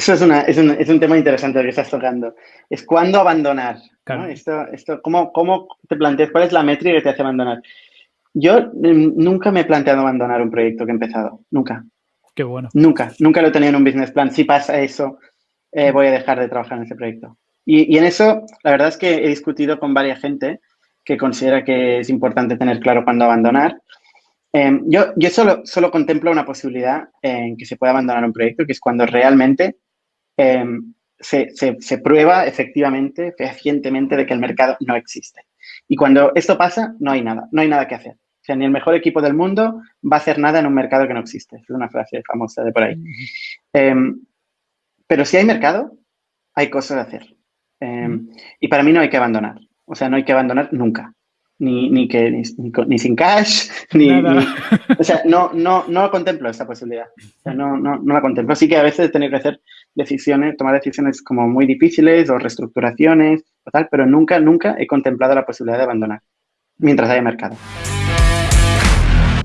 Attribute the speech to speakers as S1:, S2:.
S1: Eso es, una, es, un, es un tema interesante que estás tocando. Es cuándo abandonar. Esto, esto, ¿cómo, ¿Cómo te planteas? ¿Cuál es la métrica que te hace abandonar? Yo mm, nunca me he planteado abandonar un proyecto que he empezado. Nunca.
S2: Qué bueno.
S1: Nunca. Nunca lo he tenido en un business plan. Si pasa eso, eh, voy a dejar de trabajar en ese proyecto. Y, y, en eso, la verdad es que he discutido con varias gente que considera que es importante tener claro cuándo abandonar. Eh, yo yo solo, solo contemplo una posibilidad en que se pueda abandonar un proyecto, que es cuando realmente Em, se, se, prueba efectivamente, fehacientemente, de que el mercado no existe. Y cuando esto pasa, no hay nada, no hay nada que hacer. O sea, ni el mejor equipo del mundo va a hacer nada en un mercado que no existe. Es una frase famosa de por ahí. Em, pero si hay mercado, hay cosas a hacer. Em, y para mí no hay que abandonar. O sea, no hay que abandonar nunca ni, ni, que, ni, ni, sin cash, ni, O sea, no, no, no contemplo esa posibilidad. O sea, no, no, no la contemplo. Así que a veces tener que hacer decisiones, tomar decisiones como muy difíciles o reestructuraciones o tal, pero nunca, nunca he contemplado la posibilidad de abandonar mientras haya mercado.